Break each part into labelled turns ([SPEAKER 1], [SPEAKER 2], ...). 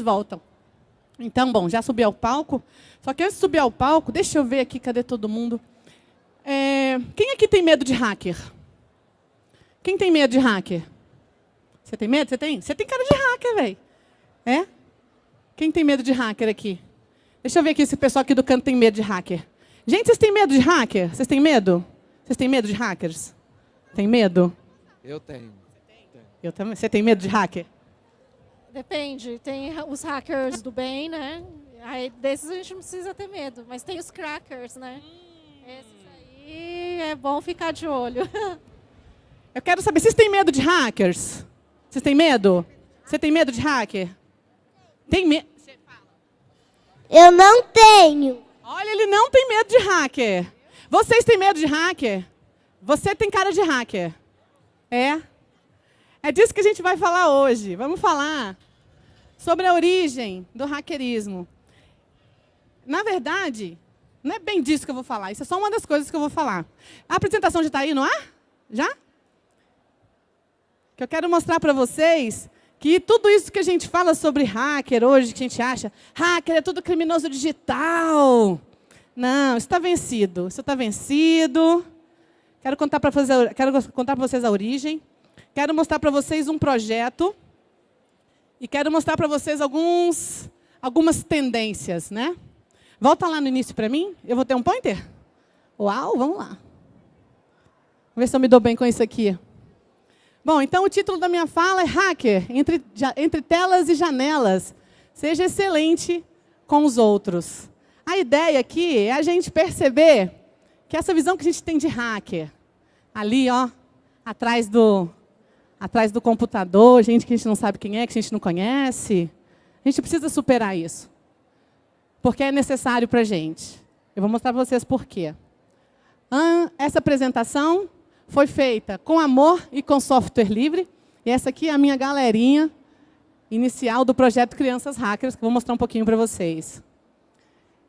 [SPEAKER 1] eles voltam. Então, bom, já subi ao palco. Só que antes de subir ao palco, deixa eu ver aqui, cadê todo mundo? É, quem aqui tem medo de hacker? Quem tem medo de hacker? Você tem medo? Você tem? Você tem cara de hacker, velho. É? Quem tem medo de hacker aqui? Deixa eu ver aqui se o pessoal aqui do canto tem medo de hacker. Gente, vocês têm medo de hacker? Vocês têm medo? Vocês têm medo de hackers? Tem medo?
[SPEAKER 2] Eu tenho.
[SPEAKER 1] Eu também. Você tem medo de hacker?
[SPEAKER 3] Depende. Tem os hackers do bem, né? Aí desses a gente não precisa ter medo. Mas tem os crackers, né? Esses aí é bom ficar de olho.
[SPEAKER 1] Eu quero saber, vocês têm medo de hackers? Vocês têm medo? Você tem medo de hacker? Tem medo?
[SPEAKER 4] Eu não tenho.
[SPEAKER 1] Olha, ele não tem medo de hacker. Vocês têm medo de hacker? Você tem cara de hacker. É? É disso que a gente vai falar hoje. Vamos falar sobre a origem do hackerismo. Na verdade, não é bem disso que eu vou falar. Isso é só uma das coisas que eu vou falar. A apresentação já está aí no ar? Já? Que eu quero mostrar para vocês que tudo isso que a gente fala sobre hacker hoje, que a gente acha, hacker é tudo criminoso digital. Não, isso está vencido. Isso está vencido. Quero contar para vocês a origem. Quero mostrar para vocês um projeto. E quero mostrar para vocês alguns, algumas tendências. Né? Volta lá no início para mim. Eu vou ter um pointer? Uau, vamos lá. Vamos ver se eu me dou bem com isso aqui. Bom, então o título da minha fala é Hacker, entre, entre telas e janelas. Seja excelente com os outros. A ideia aqui é a gente perceber que essa visão que a gente tem de hacker, ali, ó, atrás do, atrás do computador, gente que a gente não sabe quem é, que a gente não conhece, a gente precisa superar isso. Porque é necessário para a gente. Eu vou mostrar para vocês por quê. Essa apresentação foi feita com amor e com software livre. E essa aqui é a minha galerinha inicial do projeto Crianças Hackers, que eu vou mostrar um pouquinho para vocês.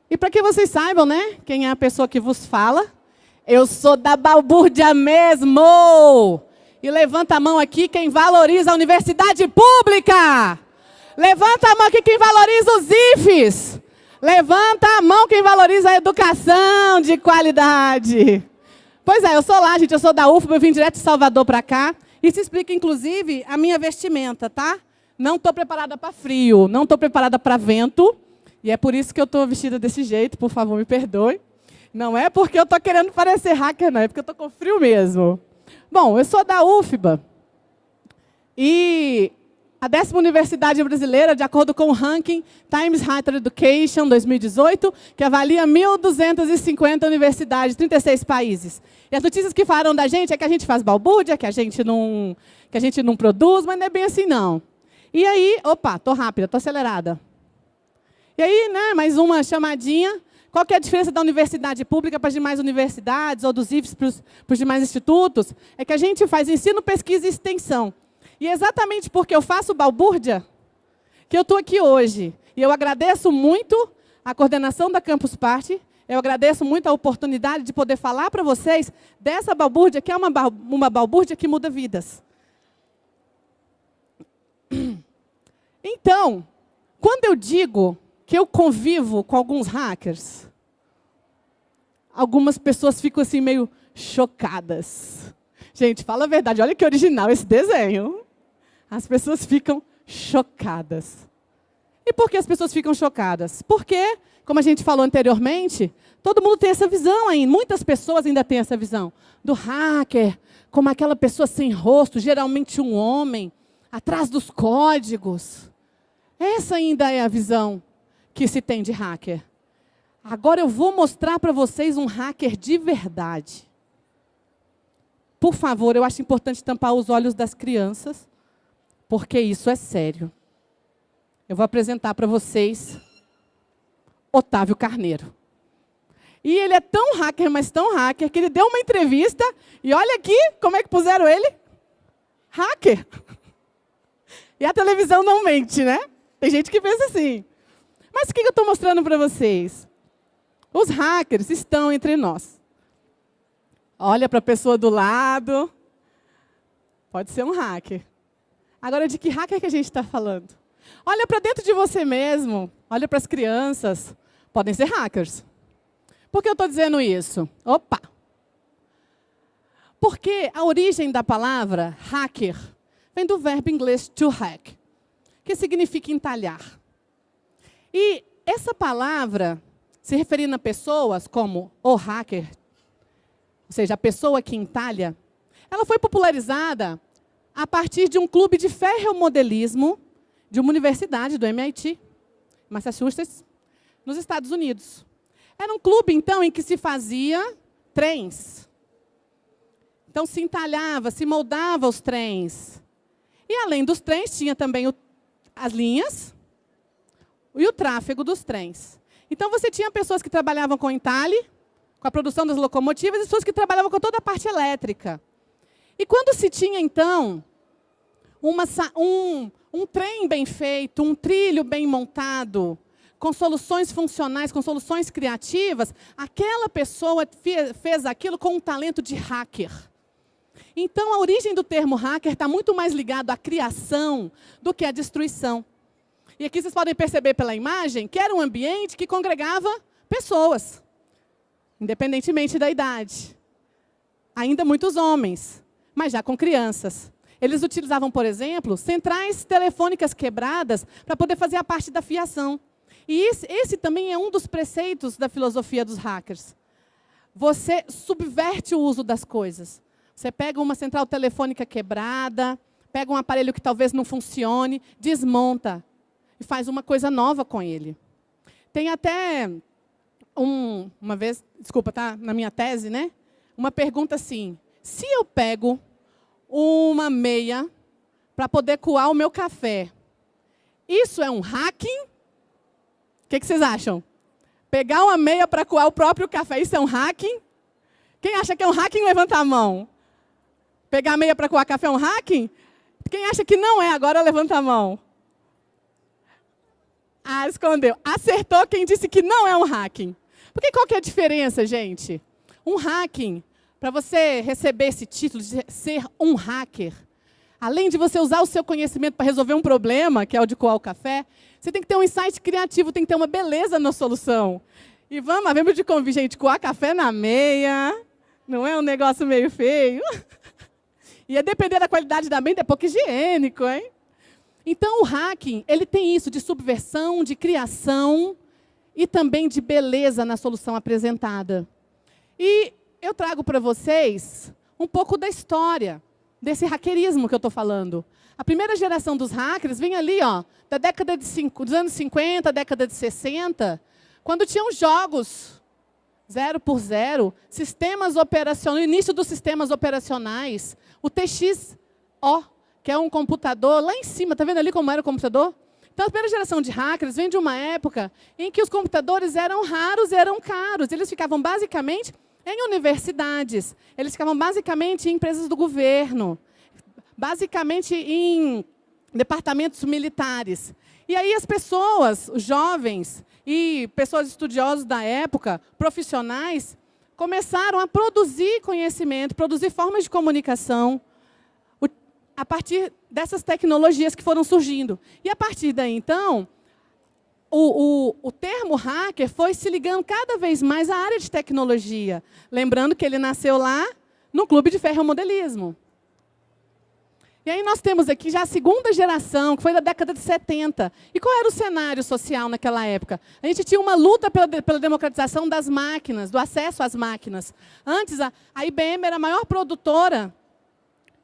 [SPEAKER 1] E para que vocês saibam, né, quem é a pessoa que vos fala, eu sou da balbúrdia mesmo! E levanta a mão aqui quem valoriza a universidade pública! Levanta a mão aqui quem valoriza os IFES! Levanta a mão quem valoriza a educação de qualidade! Pois é, eu sou lá, gente, eu sou da UFBA, eu vim direto de Salvador para cá. Isso explica, inclusive, a minha vestimenta, tá? Não estou preparada para frio, não estou preparada para vento. E é por isso que eu estou vestida desse jeito, por favor, me perdoe. Não é porque eu estou querendo parecer hacker, não, é porque eu estou com frio mesmo. Bom, eu sou da UFBA. E a décima universidade brasileira, de acordo com o ranking Times Higher Education 2018, que avalia 1.250 universidades, 36 países. E as notícias que falaram da gente é que a gente faz balbúrdia, que a gente não, que a gente não produz, mas não é bem assim, não. E aí, opa, estou rápida, estou acelerada. E aí, né, mais uma chamadinha. Qual que é a diferença da universidade pública para as demais universidades, ou dos IFES para os demais institutos? É que a gente faz ensino, pesquisa e extensão. E é exatamente porque eu faço balbúrdia que eu estou aqui hoje. E eu agradeço muito a coordenação da Campus Party, eu agradeço muito a oportunidade de poder falar para vocês dessa balbúrdia, que é uma, uma balbúrdia que muda vidas. Então, quando eu digo que eu convivo com alguns hackers, algumas pessoas ficam assim meio chocadas. Gente, fala a verdade, olha que original esse desenho as pessoas ficam chocadas. E por que as pessoas ficam chocadas? Porque, como a gente falou anteriormente, todo mundo tem essa visão ainda, muitas pessoas ainda têm essa visão do hacker, como aquela pessoa sem rosto, geralmente um homem, atrás dos códigos. Essa ainda é a visão que se tem de hacker. Agora eu vou mostrar para vocês um hacker de verdade. Por favor, eu acho importante tampar os olhos das crianças, porque isso é sério. Eu vou apresentar para vocês Otávio Carneiro. E ele é tão hacker, mas tão hacker, que ele deu uma entrevista, e olha aqui como é que puseram ele. Hacker. E a televisão não mente, né? Tem gente que pensa assim. Mas o que eu estou mostrando para vocês? Os hackers estão entre nós. Olha para a pessoa do lado. Pode ser um hacker. Agora, de que hacker que a gente está falando? Olha para dentro de você mesmo, olha para as crianças. Podem ser hackers. Por que eu estou dizendo isso? Opa! Porque a origem da palavra hacker vem do verbo inglês to hack, que significa entalhar. E essa palavra, se referindo a pessoas como o hacker, ou seja, a pessoa que entalha, ela foi popularizada a partir de um clube de ferromodelismo de uma universidade do MIT, Massachusetts, nos Estados Unidos. Era um clube, então, em que se fazia trens. Então, se entalhava, se moldava os trens. E, além dos trens, tinha também o, as linhas e o tráfego dos trens. Então, você tinha pessoas que trabalhavam com entalhe, com a produção das locomotivas, e pessoas que trabalhavam com toda a parte elétrica. E quando se tinha, então, uma, um, um trem bem feito, um trilho bem montado, com soluções funcionais, com soluções criativas, aquela pessoa fez aquilo com um talento de hacker. Então, a origem do termo hacker está muito mais ligado à criação do que à destruição. E aqui vocês podem perceber pela imagem que era um ambiente que congregava pessoas, independentemente da idade. Ainda muitos homens, mas já com crianças. Eles utilizavam, por exemplo, centrais telefônicas quebradas para poder fazer a parte da fiação. E esse, esse também é um dos preceitos da filosofia dos hackers. Você subverte o uso das coisas. Você pega uma central telefônica quebrada, pega um aparelho que talvez não funcione, desmonta e faz uma coisa nova com ele. Tem até um, uma vez, desculpa, tá na minha tese, né? Uma pergunta assim: se eu pego uma meia para poder coar o meu café. Isso é um hacking? O que, que vocês acham? Pegar uma meia para coar o próprio café, isso é um hacking? Quem acha que é um hacking, levanta a mão. Pegar a meia para coar café é um hacking? Quem acha que não é, agora levanta a mão. Ah, escondeu. Acertou quem disse que não é um hacking. Porque qual que é a diferença, gente? Um hacking para você receber esse título de ser um hacker, além de você usar o seu conhecimento para resolver um problema, que é o de coar o café, você tem que ter um insight criativo, tem que ter uma beleza na solução. E vamos, vamos de convite, gente, coar café na meia, não é um negócio meio feio? E a depender da qualidade da meia, é pouco higiênico, hein? Então, o hacking, ele tem isso de subversão, de criação e também de beleza na solução apresentada. E eu trago para vocês um pouco da história desse hackerismo que eu estou falando. A primeira geração dos hackers vem ali, ó, da década de cinco, dos anos 50, década de 60, quando tinham jogos zero por zero, sistemas operacionais, início dos sistemas operacionais, o TXO, que é um computador lá em cima, está vendo ali como era o computador? Então, a primeira geração de hackers vem de uma época em que os computadores eram raros eram caros. Eles ficavam basicamente em universidades. Eles ficavam basicamente em empresas do governo, basicamente em departamentos militares. E aí as pessoas, os jovens e pessoas estudiosas da época, profissionais, começaram a produzir conhecimento, produzir formas de comunicação a partir dessas tecnologias que foram surgindo. E a partir daí, então, o, o, o, termo hacker foi se ligando cada vez mais à área de tecnologia. Lembrando que ele nasceu lá no clube de ferromodelismo. E aí nós temos aqui já a segunda geração, que foi da década de 70. E qual era o cenário social naquela época? A gente tinha uma luta pela, pela democratização das máquinas, do acesso às máquinas. Antes, a, a IBM era a maior produtora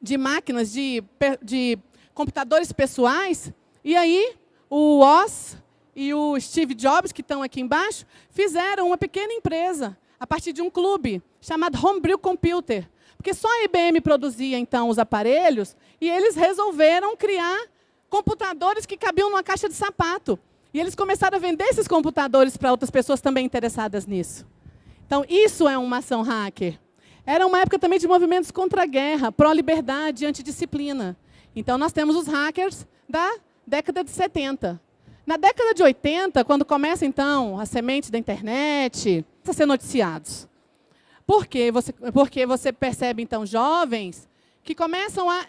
[SPEAKER 1] de máquinas, de, de computadores pessoais. E aí, o Oz e o Steve Jobs, que estão aqui embaixo, fizeram uma pequena empresa a partir de um clube chamado Homebrew Computer. Porque só a IBM produzia, então, os aparelhos, e eles resolveram criar computadores que cabiam numa caixa de sapato. E eles começaram a vender esses computadores para outras pessoas também interessadas nisso. Então, isso é uma ação hacker. Era uma época também de movimentos contra a guerra, pró-liberdade, antidisciplina. Então, nós temos os hackers da década de 70. Na década de 80, quando começa, então, a semente da internet, a ser noticiados. Por quê? Você, porque você percebe, então, jovens que começam a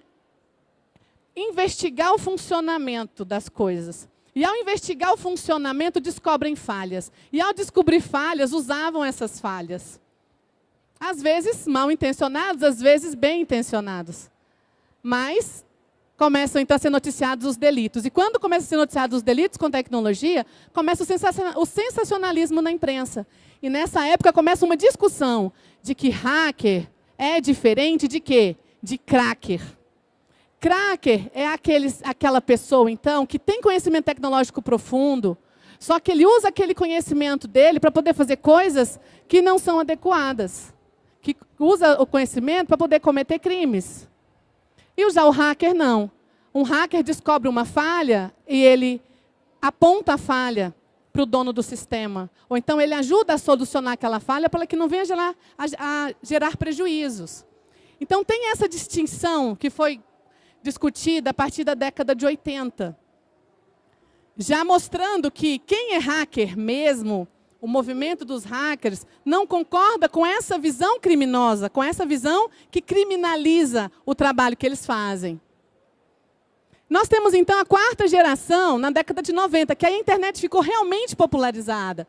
[SPEAKER 1] investigar o funcionamento das coisas. E ao investigar o funcionamento, descobrem falhas. E ao descobrir falhas, usavam essas falhas. Às vezes mal intencionados, às vezes bem intencionados. Mas começam então a ser noticiados os delitos. E quando começam a ser noticiados os delitos com tecnologia, começa o sensacionalismo na imprensa. E nessa época começa uma discussão de que hacker é diferente de quê? De cracker. Cracker é aqueles, aquela pessoa, então, que tem conhecimento tecnológico profundo, só que ele usa aquele conhecimento dele para poder fazer coisas que não são adequadas. Que usa o conhecimento para poder cometer crimes. E já o hacker, não. Um hacker descobre uma falha e ele aponta a falha para o dono do sistema. Ou então ele ajuda a solucionar aquela falha para que não venha gerar, a, a gerar prejuízos. Então tem essa distinção que foi discutida a partir da década de 80. Já mostrando que quem é hacker mesmo, o movimento dos hackers, não concorda com essa visão criminosa, com essa visão que criminaliza o trabalho que eles fazem. Nós temos, então, a quarta geração, na década de 90, que a internet ficou realmente popularizada.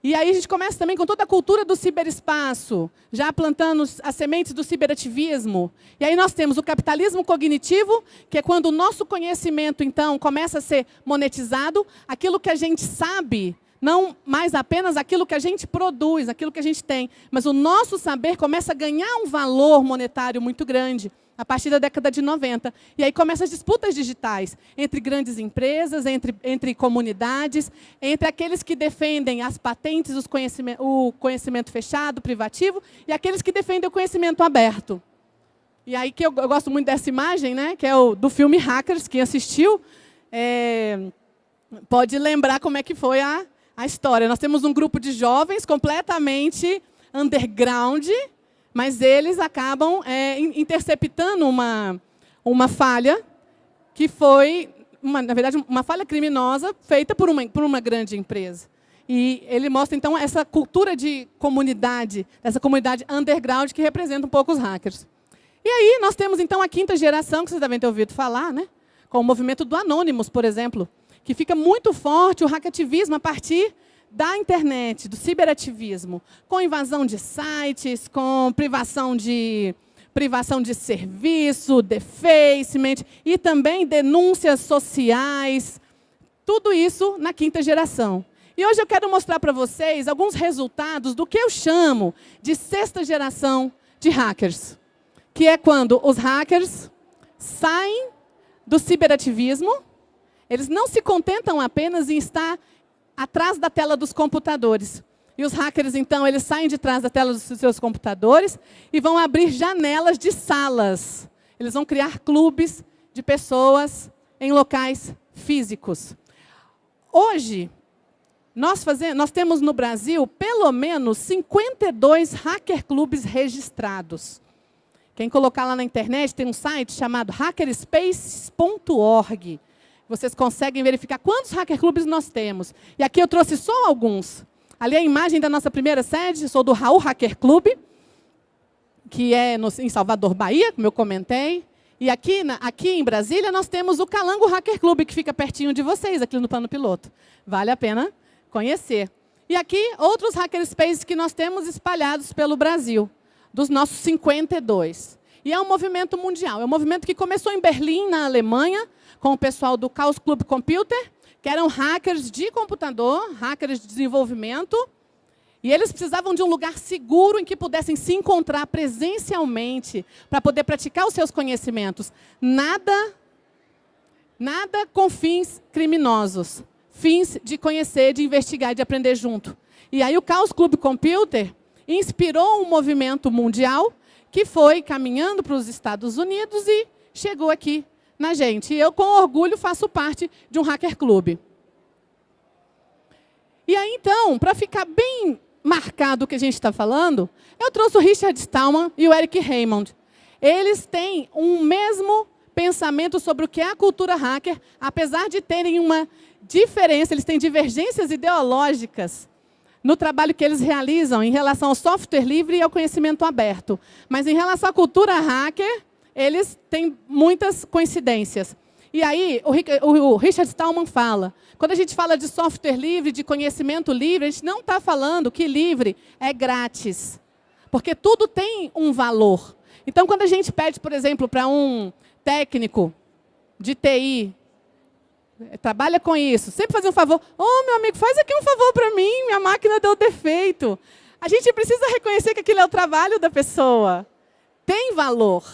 [SPEAKER 1] E aí a gente começa também com toda a cultura do ciberespaço, já plantando as sementes do ciberativismo. E aí nós temos o capitalismo cognitivo, que é quando o nosso conhecimento, então, começa a ser monetizado, aquilo que a gente sabe, não mais apenas aquilo que a gente produz, aquilo que a gente tem, mas o nosso saber começa a ganhar um valor monetário muito grande a partir da década de 90. E aí começam as disputas digitais entre grandes empresas, entre, entre comunidades, entre aqueles que defendem as patentes, os conhecimento, o conhecimento fechado, privativo, e aqueles que defendem o conhecimento aberto. E aí que eu, eu gosto muito dessa imagem, né, que é o do filme Hackers, quem assistiu, é, pode lembrar como é que foi a, a história. Nós temos um grupo de jovens completamente underground, mas eles acabam é, interceptando uma, uma falha que foi, uma, na verdade, uma falha criminosa feita por uma, por uma grande empresa. E ele mostra, então, essa cultura de comunidade, essa comunidade underground que representa um pouco os hackers. E aí nós temos, então, a quinta geração, que vocês devem ter ouvido falar, né? com o movimento do Anonymous, por exemplo, que fica muito forte o hackativismo a partir da internet, do ciberativismo, com invasão de sites, com privação de, privação de serviço, defacement e também denúncias sociais. Tudo isso na quinta geração. E hoje eu quero mostrar para vocês alguns resultados do que eu chamo de sexta geração de hackers. Que é quando os hackers saem do ciberativismo, eles não se contentam apenas em estar atrás da tela dos computadores. E os hackers, então, eles saem de trás da tela dos seus computadores e vão abrir janelas de salas. Eles vão criar clubes de pessoas em locais físicos. Hoje, nós, fazemos, nós temos no Brasil pelo menos 52 hacker clubes registrados. Quem colocar lá na internet tem um site chamado hackerspace.org. Vocês conseguem verificar quantos hacker clubes nós temos. E aqui eu trouxe só alguns. Ali é a imagem da nossa primeira sede, sou do Raul Hacker Club, que é no, em Salvador, Bahia, como eu comentei. E aqui, na, aqui em Brasília nós temos o Calango Hacker Club, que fica pertinho de vocês, aqui no plano piloto. Vale a pena conhecer. E aqui, outros hackerspaces que nós temos espalhados pelo Brasil, dos nossos 52. E é um movimento mundial. É um movimento que começou em Berlim, na Alemanha, com o pessoal do Chaos Club Computer, que eram hackers de computador, hackers de desenvolvimento, e eles precisavam de um lugar seguro em que pudessem se encontrar presencialmente para poder praticar os seus conhecimentos. Nada, nada com fins criminosos, fins de conhecer, de investigar, de aprender junto. E aí o Chaos Club Computer inspirou um movimento mundial que foi caminhando para os Estados Unidos e chegou aqui na gente. E eu, com orgulho, faço parte de um hacker clube. E aí, então, para ficar bem marcado o que a gente está falando, eu trouxe o Richard Stallman e o Eric Raymond. Eles têm um mesmo pensamento sobre o que é a cultura hacker, apesar de terem uma diferença, eles têm divergências ideológicas no trabalho que eles realizam em relação ao software livre e ao conhecimento aberto. Mas em relação à cultura hacker, eles têm muitas coincidências. E aí, o Richard Stallman fala, quando a gente fala de software livre, de conhecimento livre, a gente não está falando que livre é grátis. Porque tudo tem um valor. Então, quando a gente pede, por exemplo, para um técnico de TI, trabalha com isso, sempre fazer um favor, oh, meu amigo, faz aqui um favor para mim, minha máquina deu defeito. A gente precisa reconhecer que aquilo é o trabalho da pessoa. Tem valor.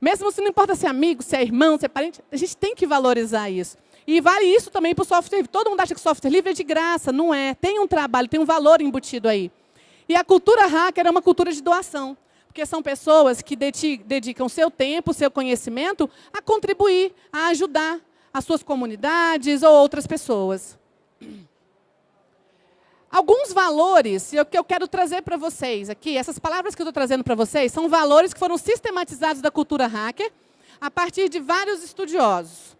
[SPEAKER 1] Mesmo se não importa se é amigo, se é irmão, se é parente, a gente tem que valorizar isso. E vale isso também para o software livre. Todo mundo acha que software livre é de graça. Não é. Tem um trabalho, tem um valor embutido aí. E a cultura hacker é uma cultura de doação. Porque são pessoas que dedicam seu tempo, seu conhecimento a contribuir, a ajudar as suas comunidades ou outras pessoas. Alguns valores que eu quero trazer para vocês aqui, essas palavras que eu estou trazendo para vocês, são valores que foram sistematizados da cultura hacker a partir de vários estudiosos.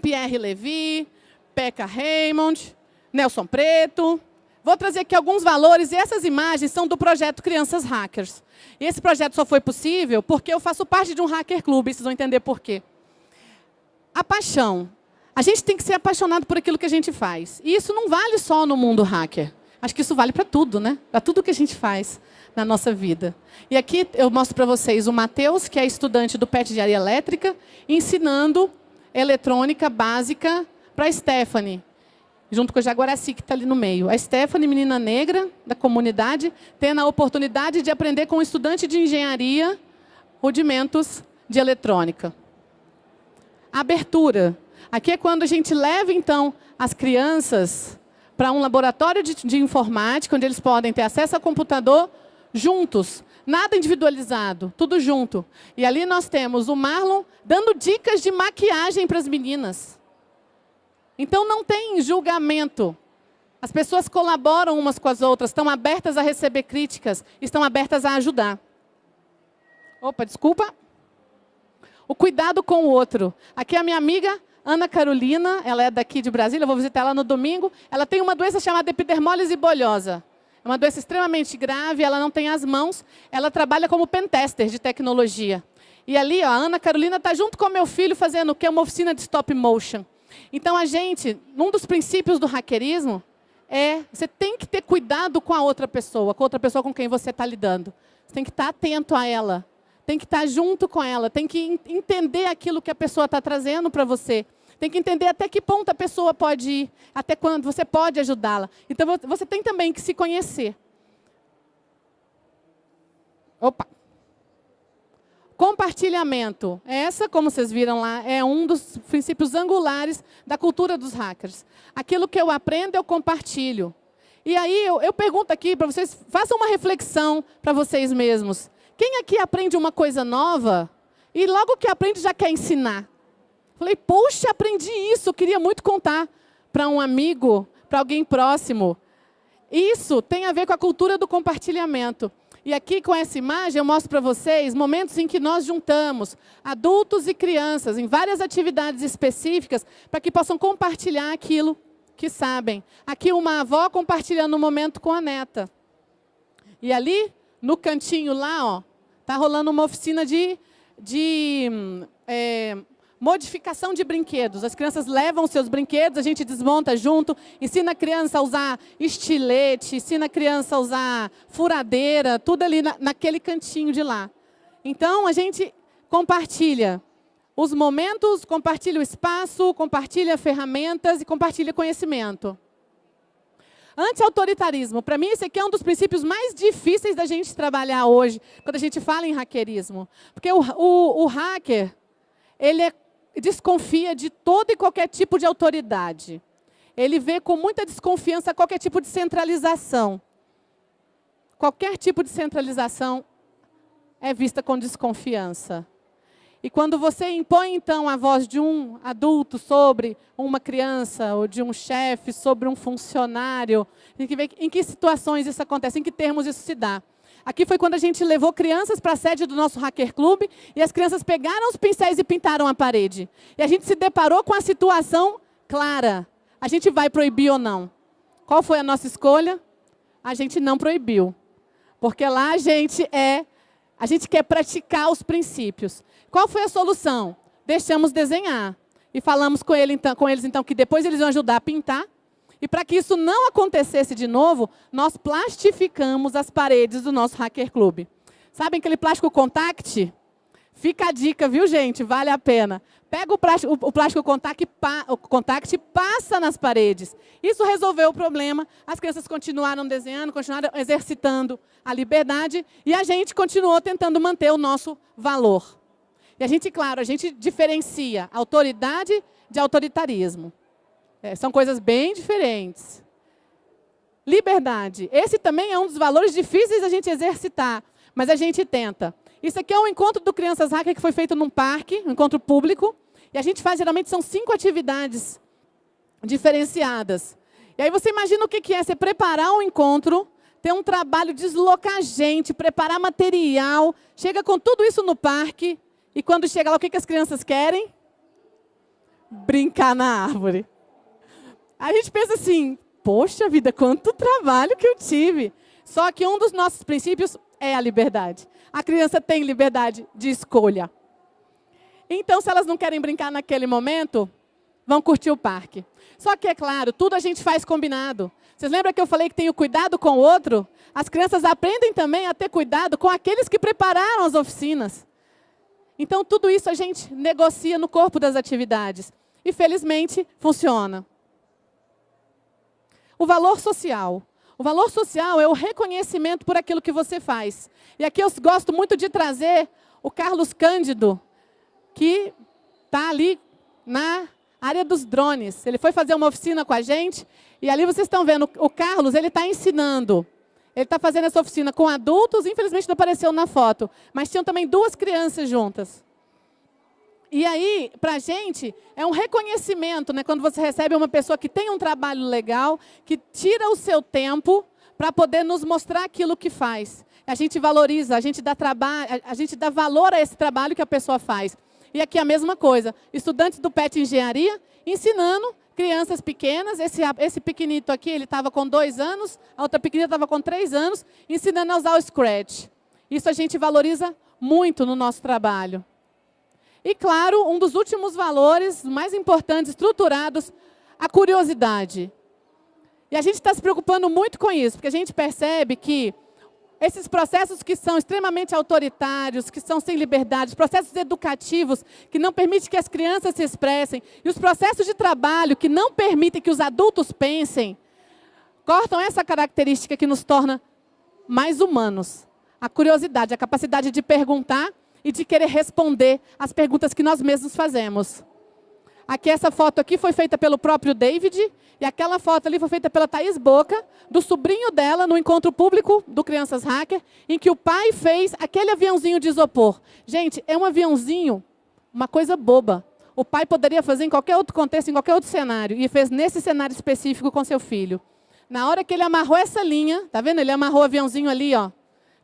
[SPEAKER 1] Pierre Levy, Pekka Raymond, Nelson Preto. Vou trazer aqui alguns valores, e essas imagens são do projeto Crianças Hackers. E esse projeto só foi possível porque eu faço parte de um hacker clube, vocês vão entender por quê. A paixão. A gente tem que ser apaixonado por aquilo que a gente faz. E isso não vale só no mundo hacker. Acho que isso vale para tudo, né? Para tudo que a gente faz na nossa vida. E aqui eu mostro para vocês o Matheus, que é estudante do PET de área elétrica, ensinando eletrônica básica para a Stephanie, junto com a Jaguaraci, que está ali no meio. A Stephanie, menina negra da comunidade, tendo a oportunidade de aprender com um estudante de engenharia rudimentos de eletrônica. Abertura. Aqui é quando a gente leva, então, as crianças para um laboratório de, de informática, onde eles podem ter acesso ao computador juntos, nada individualizado, tudo junto. E ali nós temos o Marlon dando dicas de maquiagem para as meninas. Então não tem julgamento. As pessoas colaboram umas com as outras, estão abertas a receber críticas, estão abertas a ajudar. Opa, desculpa. O cuidado com o outro. Aqui é a minha amiga Ana Carolina, ela é daqui de Brasília, eu vou visitar ela no domingo. Ela tem uma doença chamada epidermólise bolhosa. É uma doença extremamente grave, ela não tem as mãos. Ela trabalha como pentester de tecnologia. E ali, ó, a Ana Carolina está junto com meu filho fazendo o que? Uma oficina de stop motion. Então, a gente, um dos princípios do hackerismo é, você tem que ter cuidado com a outra pessoa, com a outra pessoa com quem você está lidando. Você tem que estar tá atento a ela, tem que estar tá junto com ela, tem que entender aquilo que a pessoa está trazendo para você. Tem que entender até que ponto a pessoa pode ir, até quando você pode ajudá-la. Então, você tem também que se conhecer. Opa! Compartilhamento. Essa, como vocês viram lá, é um dos princípios angulares da cultura dos hackers. Aquilo que eu aprendo, eu compartilho. E aí, eu, eu pergunto aqui para vocês, façam uma reflexão para vocês mesmos. Quem aqui aprende uma coisa nova e logo que aprende já quer ensinar? Falei, poxa, aprendi isso, queria muito contar para um amigo, para alguém próximo. Isso tem a ver com a cultura do compartilhamento. E aqui, com essa imagem, eu mostro para vocês momentos em que nós juntamos adultos e crianças em várias atividades específicas para que possam compartilhar aquilo que sabem. Aqui, uma avó compartilhando um momento com a neta. E ali, no cantinho lá, está rolando uma oficina de, de é, Modificação de brinquedos. As crianças levam seus brinquedos, a gente desmonta junto, ensina a criança a usar estilete, ensina a criança a usar furadeira, tudo ali na, naquele cantinho de lá. Então, a gente compartilha os momentos, compartilha o espaço, compartilha ferramentas e compartilha conhecimento. Anti-autoritarismo. Para mim, esse aqui é um dos princípios mais difíceis da gente trabalhar hoje, quando a gente fala em hackerismo. Porque o, o, o hacker, ele é desconfia de todo e qualquer tipo de autoridade. Ele vê com muita desconfiança qualquer tipo de centralização. Qualquer tipo de centralização é vista com desconfiança. E quando você impõe, então, a voz de um adulto sobre uma criança, ou de um chefe, sobre um funcionário, tem que em que situações isso acontece, em que termos isso se dá. Aqui foi quando a gente levou crianças para a sede do nosso Hacker Club e as crianças pegaram os pincéis e pintaram a parede. E a gente se deparou com a situação clara. A gente vai proibir ou não? Qual foi a nossa escolha? A gente não proibiu. Porque lá a gente é A gente quer praticar os princípios. Qual foi a solução? Deixamos desenhar. E falamos com, ele, então, com eles, então, que depois eles iam ajudar a pintar. E para que isso não acontecesse de novo, nós plastificamos as paredes do nosso Hacker Club. Sabem aquele plástico contact? Fica a dica, viu, gente? Vale a pena. Pega o plástico, o plástico contact, contact passa nas paredes. Isso resolveu o problema. As crianças continuaram desenhando, continuaram exercitando a liberdade e a gente continuou tentando manter o nosso valor. E a gente, claro, a gente diferencia autoridade de autoritarismo. É, são coisas bem diferentes. Liberdade. Esse também é um dos valores difíceis da gente exercitar, mas a gente tenta. Isso aqui é um encontro do Crianças Hacker que foi feito num parque, um encontro público. E a gente faz, geralmente, são cinco atividades diferenciadas. E aí você imagina o que é você preparar um encontro, ter um trabalho, deslocar gente, preparar material, chega com tudo isso no parque, e quando chega lá, o que as crianças querem? Brincar na árvore. A gente pensa assim, poxa vida, quanto trabalho que eu tive. Só que um dos nossos princípios é a liberdade. A criança tem liberdade de escolha. Então, se elas não querem brincar naquele momento, vão curtir o parque. Só que, é claro, tudo a gente faz combinado. Vocês lembram que eu falei que tem o cuidado com o outro? As crianças aprendem também a ter cuidado com aqueles que prepararam as oficinas. Então, tudo isso a gente negocia no corpo das atividades. E, felizmente, funciona. O valor social. O valor social é o reconhecimento por aquilo que você faz. E aqui eu gosto muito de trazer o Carlos Cândido, que está ali na área dos drones. Ele foi fazer uma oficina com a gente, e ali vocês estão vendo, o Carlos ele está ensinando. Ele está fazendo essa oficina com adultos, infelizmente não apareceu na foto, mas tinham também duas crianças juntas. E aí, para a gente, é um reconhecimento, né, quando você recebe uma pessoa que tem um trabalho legal, que tira o seu tempo para poder nos mostrar aquilo que faz. A gente valoriza, a gente, dá a gente dá valor a esse trabalho que a pessoa faz. E aqui a mesma coisa, estudantes do PET Engenharia ensinando crianças pequenas, esse, esse pequenito aqui, ele estava com dois anos, a outra pequenina estava com três anos, ensinando a usar o Scratch. Isso a gente valoriza muito no nosso trabalho. E, claro, um dos últimos valores mais importantes, estruturados, a curiosidade. E a gente está se preocupando muito com isso, porque a gente percebe que esses processos que são extremamente autoritários, que são sem liberdade, processos educativos que não permitem que as crianças se expressem, e os processos de trabalho que não permitem que os adultos pensem, cortam essa característica que nos torna mais humanos. A curiosidade, a capacidade de perguntar e de querer responder as perguntas que nós mesmos fazemos. Aqui, essa foto aqui foi feita pelo próprio David, e aquela foto ali foi feita pela Thaís Boca, do sobrinho dela, no encontro público do Crianças Hacker, em que o pai fez aquele aviãozinho de isopor. Gente, é um aviãozinho, uma coisa boba. O pai poderia fazer em qualquer outro contexto, em qualquer outro cenário, e fez nesse cenário específico com seu filho. Na hora que ele amarrou essa linha, tá vendo? Ele amarrou o aviãozinho ali, ó,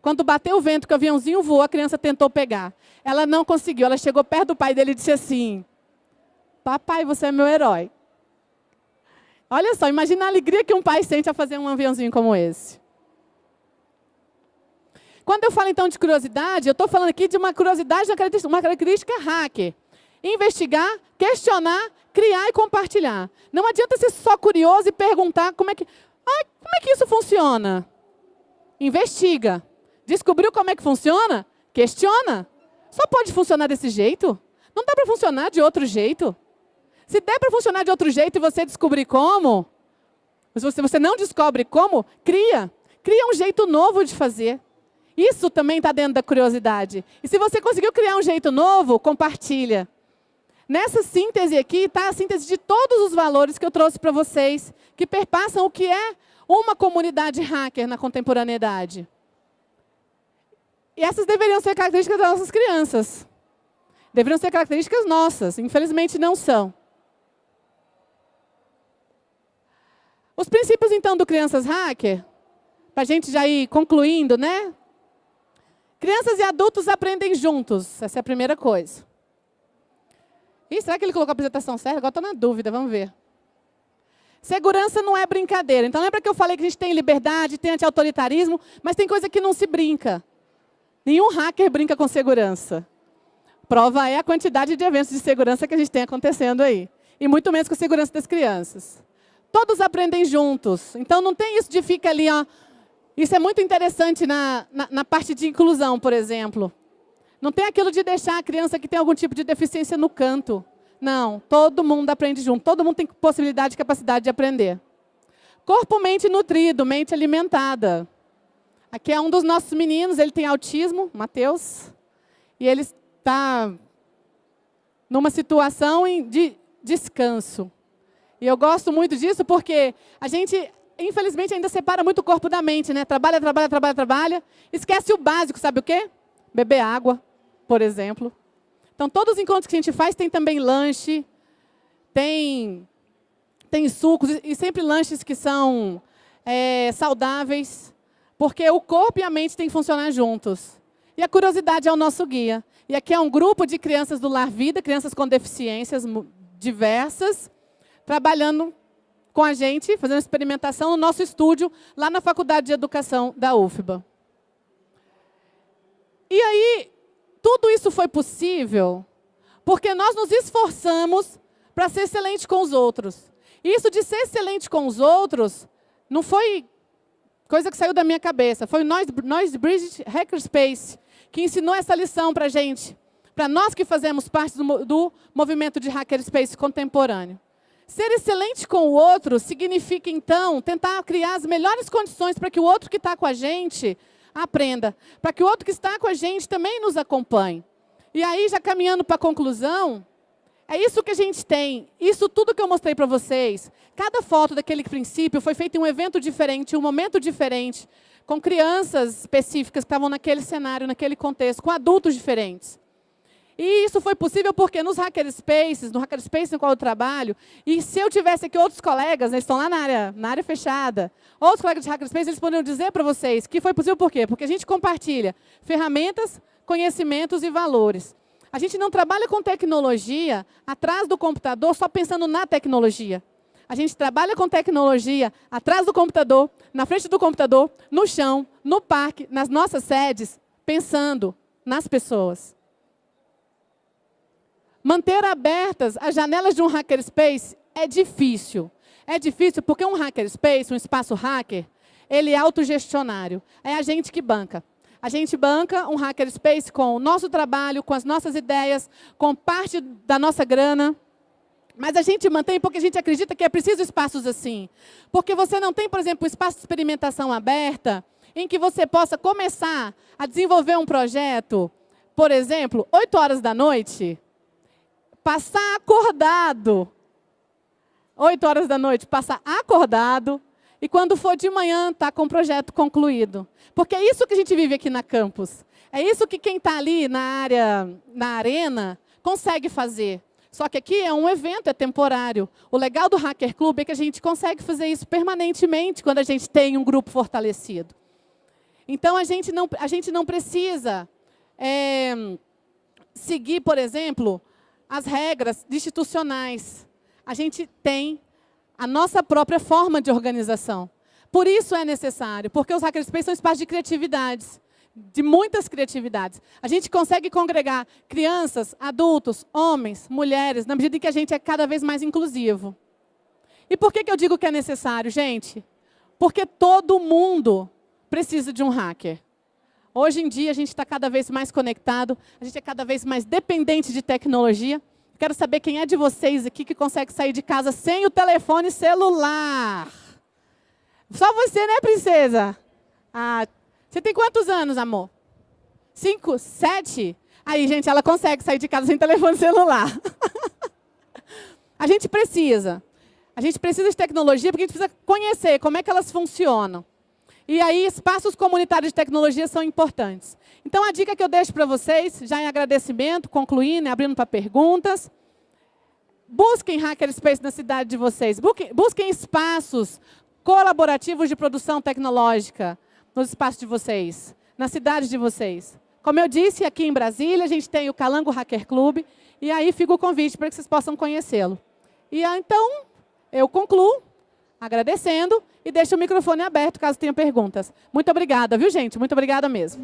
[SPEAKER 1] quando bateu o vento, que o aviãozinho voou, a criança tentou pegar. Ela não conseguiu. Ela chegou perto do pai dele e disse assim, papai, você é meu herói. Olha só, imagina a alegria que um pai sente a fazer um aviãozinho como esse. Quando eu falo, então, de curiosidade, eu estou falando aqui de uma curiosidade, uma característica hacker. Investigar, questionar, criar e compartilhar. Não adianta ser só curioso e perguntar como é que, ah, como é que isso funciona. Investiga. Descobriu como é que funciona? Questiona. Só pode funcionar desse jeito? Não dá para funcionar de outro jeito? Se der para funcionar de outro jeito e você descobrir como, se você, você não descobre como, cria. Cria um jeito novo de fazer. Isso também está dentro da curiosidade. E se você conseguiu criar um jeito novo, compartilha. Nessa síntese aqui está a síntese de todos os valores que eu trouxe para vocês, que perpassam o que é uma comunidade hacker na contemporaneidade. E essas deveriam ser características das nossas crianças. Deveriam ser características nossas. Infelizmente, não são. Os princípios, então, do Crianças Hacker, para a gente já ir concluindo, né? Crianças e adultos aprendem juntos. Essa é a primeira coisa. Ih, será que ele colocou a apresentação certa? Agora estou na dúvida, vamos ver. Segurança não é brincadeira. Então, lembra que eu falei que a gente tem liberdade, tem anti-autoritarismo, mas tem coisa que não se brinca. Nenhum hacker brinca com segurança. Prova é a quantidade de eventos de segurança que a gente tem acontecendo aí. E muito menos com a segurança das crianças. Todos aprendem juntos. Então, não tem isso de ficar ali, ó. Isso é muito interessante na, na, na parte de inclusão, por exemplo. Não tem aquilo de deixar a criança que tem algum tipo de deficiência no canto. Não, todo mundo aprende junto. Todo mundo tem possibilidade e capacidade de aprender. Corpo, mente nutrido, mente alimentada. Aqui é um dos nossos meninos, ele tem autismo, Matheus. E ele está numa situação de descanso. E eu gosto muito disso porque a gente, infelizmente, ainda separa muito o corpo da mente, né? Trabalha, trabalha, trabalha, trabalha. Esquece o básico, sabe o quê? Beber água, por exemplo. Então, todos os encontros que a gente faz tem também lanche, tem, tem sucos, e sempre lanches que são é, saudáveis, porque o corpo e a mente têm que funcionar juntos. E a curiosidade é o nosso guia. E aqui é um grupo de crianças do Lar Vida, crianças com deficiências diversas, trabalhando com a gente, fazendo experimentação no nosso estúdio, lá na Faculdade de Educação da UFBA. E aí, tudo isso foi possível porque nós nos esforçamos para ser excelente com os outros. E isso de ser excelente com os outros não foi coisa que saiu da minha cabeça. Foi nós, nós Bridget Hackerspace, que ensinou essa lição para a gente. Para nós que fazemos parte do, do movimento de Hackerspace contemporâneo. Ser excelente com o outro significa, então, tentar criar as melhores condições para que o outro que está com a gente aprenda. Para que o outro que está com a gente também nos acompanhe. E aí, já caminhando para a conclusão, é isso que a gente tem. Isso tudo que eu mostrei para vocês. Cada foto daquele princípio foi feita em um evento diferente, um momento diferente, com crianças específicas que estavam naquele cenário, naquele contexto, com adultos diferentes. E isso foi possível porque nos hackerspaces, no hackerspace no qual eu trabalho, e se eu tivesse aqui outros colegas, eles estão lá na área, na área fechada, outros colegas de hackerspace, eles poderiam dizer para vocês que foi possível por quê? Porque a gente compartilha ferramentas, conhecimentos e valores. A gente não trabalha com tecnologia atrás do computador só pensando na tecnologia. A gente trabalha com tecnologia atrás do computador, na frente do computador, no chão, no parque, nas nossas sedes, pensando nas pessoas. Manter abertas as janelas de um hackerspace é difícil. É difícil porque um hackerspace, um espaço hacker, ele é autogestionário. É a gente que banca. A gente banca um hackerspace com o nosso trabalho, com as nossas ideias, com parte da nossa grana. Mas a gente mantém porque a gente acredita que é preciso espaços assim. Porque você não tem, por exemplo, um espaço de experimentação aberta em que você possa começar a desenvolver um projeto, por exemplo, 8 horas da noite, passar acordado. Oito horas da noite, passar acordado. E quando for de manhã, está com o projeto concluído. Porque é isso que a gente vive aqui na campus. É isso que quem está ali na área, na arena, consegue fazer. Só que aqui é um evento, é temporário. O legal do Hacker Club é que a gente consegue fazer isso permanentemente quando a gente tem um grupo fortalecido. Então, a gente não, a gente não precisa é, seguir, por exemplo, as regras institucionais. A gente tem a nossa própria forma de organização. Por isso é necessário, porque os hackerspaces são espaços de criatividades, de muitas criatividades. A gente consegue congregar crianças, adultos, homens, mulheres, na medida em que a gente é cada vez mais inclusivo. E por que, que eu digo que é necessário, gente? Porque todo mundo precisa de um hacker. Hoje em dia, a gente está cada vez mais conectado, a gente é cada vez mais dependente de tecnologia. Quero saber quem é de vocês aqui que consegue sair de casa sem o telefone celular. Só você, né, princesa? Ah, você tem quantos anos, amor? Cinco? Sete? Aí, gente, ela consegue sair de casa sem telefone celular. a gente precisa. A gente precisa de tecnologia porque a gente precisa conhecer como é que elas funcionam. E aí, espaços comunitários de tecnologia são importantes. Então, a dica que eu deixo para vocês, já em agradecimento, concluindo, abrindo para perguntas, busquem hackerspace na cidade de vocês. Busquem espaços colaborativos de produção tecnológica nos espaços de vocês, na cidade de vocês. Como eu disse, aqui em Brasília, a gente tem o Calango Hacker Club, e aí fica o convite para que vocês possam conhecê-lo. E então, eu concluo agradecendo e deixo o microfone aberto caso tenha perguntas. Muito obrigada, viu, gente? Muito obrigada mesmo.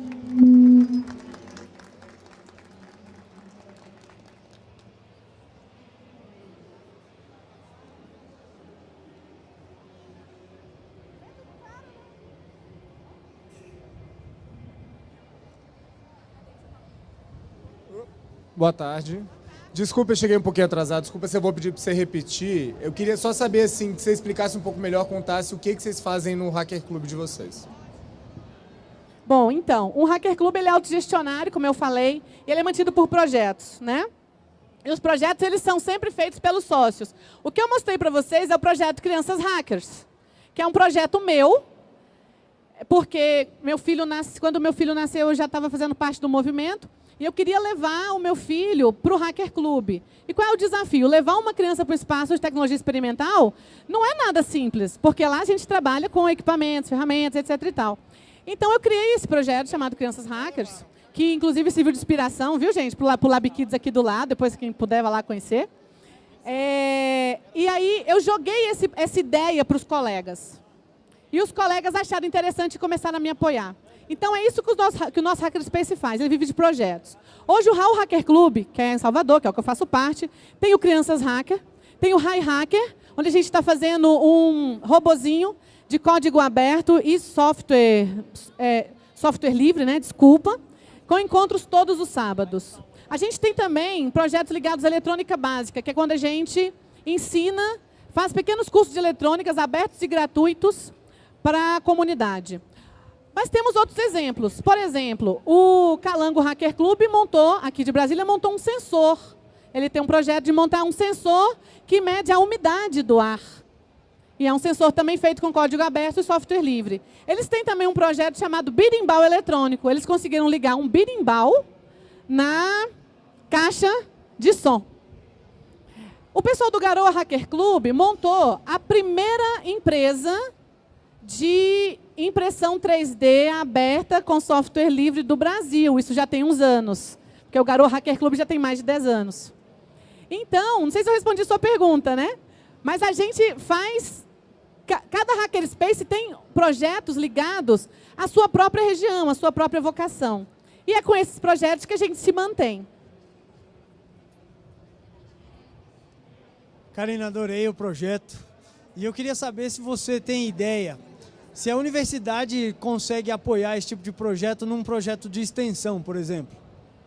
[SPEAKER 2] Boa tarde. Desculpa, eu cheguei um pouquinho atrasado. Desculpa se eu vou pedir para você repetir. Eu queria só saber, assim, que você explicasse um pouco melhor, contasse o que, que vocês fazem no Hacker Club de vocês.
[SPEAKER 1] Bom, então, um Hacker Club ele é autogestionário, como eu falei, e ele é mantido por projetos, né? E os projetos eles são sempre feitos pelos sócios. O que eu mostrei para vocês é o projeto Crianças Hackers, que é um projeto meu, porque meu filho nasce, quando meu filho nasceu eu já estava fazendo parte do movimento, e eu queria levar o meu filho para o Hacker Club. E qual é o desafio? Levar uma criança para o espaço de tecnologia experimental não é nada simples, porque lá a gente trabalha com equipamentos, ferramentas, etc. e tal. Então eu criei esse projeto chamado Crianças Hackers, que inclusive serviu de inspiração, viu, gente, para o Lab Kids aqui do lado, depois quem puder vai lá conhecer. É, e aí eu joguei esse, essa ideia para os colegas. E os colegas acharam interessante e começaram a me apoiar. Então é isso que o nosso, que o nosso Hackerspace faz, ele vive de projetos. Hoje o Raul Hacker Club, que é em Salvador, que é o que eu faço parte, tem o Crianças Hacker, tem o High Hacker, onde a gente está fazendo um robozinho de código aberto e software, é, software livre, né, desculpa, com encontros todos os sábados. A gente tem também projetos ligados à eletrônica básica, que é quando a gente ensina, faz pequenos cursos de eletrônicas abertos e gratuitos para a comunidade. Mas temos outros exemplos. Por exemplo, o Calango Hacker Club montou, aqui de Brasília, montou um sensor. Ele tem um projeto de montar um sensor que mede a umidade do ar. E é um sensor também feito com código aberto e software livre. Eles têm também um projeto chamado birimbau eletrônico. Eles conseguiram ligar um birimbau na caixa de som. O pessoal do Garoa Hacker Club montou a primeira empresa de impressão 3D aberta com software livre do Brasil. Isso já tem uns anos, porque o Garoto Hacker Club já tem mais de 10 anos. Então, não sei se eu respondi sua pergunta, né? Mas a gente faz... Cada hackerspace tem projetos ligados à sua própria região, à sua própria vocação. E é com esses projetos que a gente se mantém.
[SPEAKER 5] Karina, adorei o projeto. E eu queria saber se você tem ideia se a universidade consegue apoiar esse tipo de projeto num projeto de extensão, por exemplo.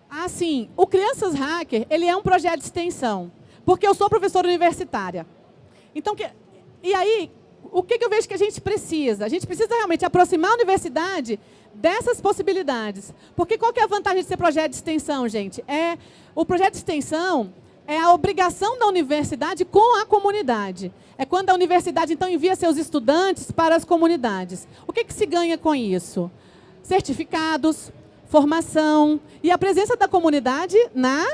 [SPEAKER 1] Ah, sim. O Crianças Hacker, ele é um projeto de extensão, porque eu sou professora universitária. Então, que, e aí, o que, eu vejo que a gente precisa? A gente precisa realmente aproximar a universidade dessas possibilidades. Porque qual que é a vantagem de ser projeto de extensão, gente? É, o projeto de extensão é a obrigação da universidade com a comunidade. É quando a universidade, então, envia seus estudantes para as comunidades. O que, que se ganha com isso? Certificados, formação e a presença da comunidade na...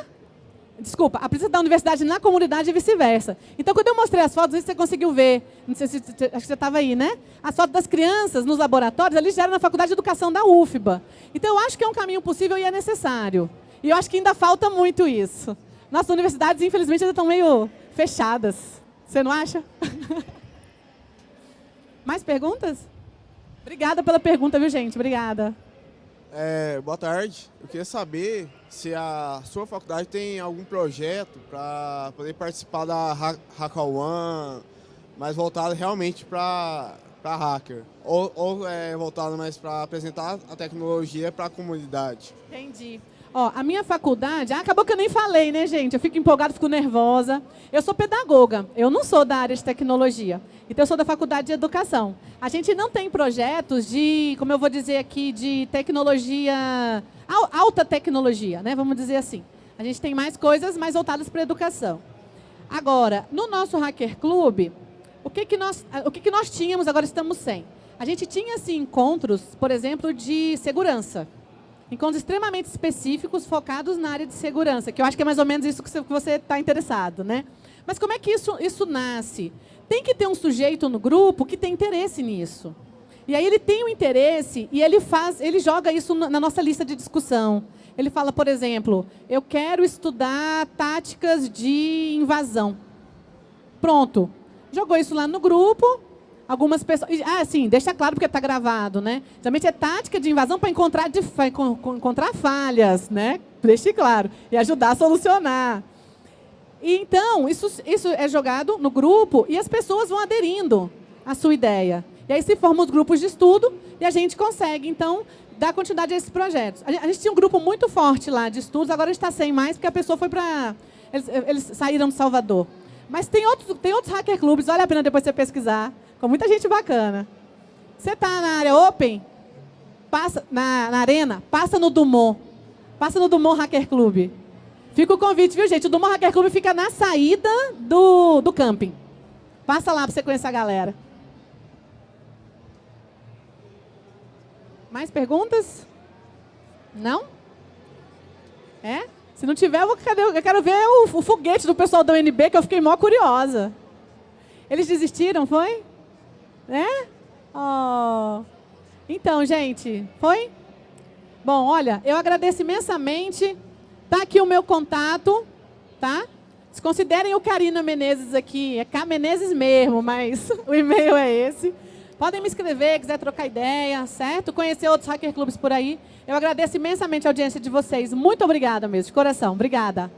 [SPEAKER 1] Desculpa, a presença da universidade na comunidade e vice-versa. Então, quando eu mostrei as fotos, você conseguiu ver, não sei se acho que você estava aí, né? As fotos das crianças nos laboratórios, ali já era na Faculdade de Educação da UFBA. Então, eu acho que é um caminho possível e é necessário. E eu acho que ainda falta muito isso. Nossas universidades, infelizmente, ainda estão meio fechadas. Você não acha? Mais perguntas? Obrigada pela pergunta, viu, gente? Obrigada.
[SPEAKER 6] É, boa tarde. Eu queria saber se a sua faculdade tem algum projeto para poder participar da HackerOne, mais voltado realmente para hacker. Ou, ou é, voltado mais para apresentar a tecnologia para a comunidade.
[SPEAKER 1] Entendi. Ó, a minha faculdade, ah, acabou que eu nem falei, né, gente? Eu fico empolgada, fico nervosa. Eu sou pedagoga, eu não sou da área de tecnologia. Então, eu sou da faculdade de educação. A gente não tem projetos de, como eu vou dizer aqui, de tecnologia, alta tecnologia, né? Vamos dizer assim. A gente tem mais coisas mais voltadas para a educação. Agora, no nosso Hacker Club, o que, que, nós, o que, que nós tínhamos, agora estamos sem? A gente tinha, assim, encontros, por exemplo, de segurança encontros extremamente específicos focados na área de segurança, que eu acho que é mais ou menos isso que você está interessado. Né? Mas como é que isso, isso nasce? Tem que ter um sujeito no grupo que tem interesse nisso. E aí ele tem o um interesse e ele faz, ele joga isso na nossa lista de discussão. Ele fala, por exemplo, eu quero estudar táticas de invasão. Pronto. Jogou isso lá no grupo, algumas pessoas... Ah, sim, deixa claro porque está gravado, né? Geralmente é tática de invasão para encontrar, de, encontrar falhas, né? Deixe claro. E ajudar a solucionar. E, então, isso, isso é jogado no grupo e as pessoas vão aderindo à sua ideia. E aí se formam os grupos de estudo e a gente consegue, então, dar continuidade a esses projetos. A gente, tinha um grupo muito forte lá de estudos, agora a gente está sem mais, porque a pessoa foi para... Eles, eles saíram de Salvador. Mas tem outros, tem outros hacker clubes, vale a pena depois você pesquisar, com muita gente bacana. Você está na área open, passa na, na arena, passa no Dumont. Passa no Dumont Hacker Club. Fica o convite, viu, gente? O Dumont Hacker Club fica na saída do, do camping. Passa lá para você conhecer a galera. Mais perguntas? Não? É? Se não tiver, eu, vou, eu quero ver o, o, foguete do pessoal da UNB, que eu fiquei mó curiosa. Eles desistiram, foi? Né? Oh. Então, gente, foi? Bom, olha, eu agradeço imensamente. Tá aqui o meu contato, tá? Considerem o Karina Menezes aqui. É K Menezes mesmo, mas o e-mail é esse. Podem me escrever, quiser trocar ideia, certo? Conhecer outros hacker clubes por aí. Eu agradeço imensamente a audiência de vocês. Muito obrigada mesmo, de coração. Obrigada.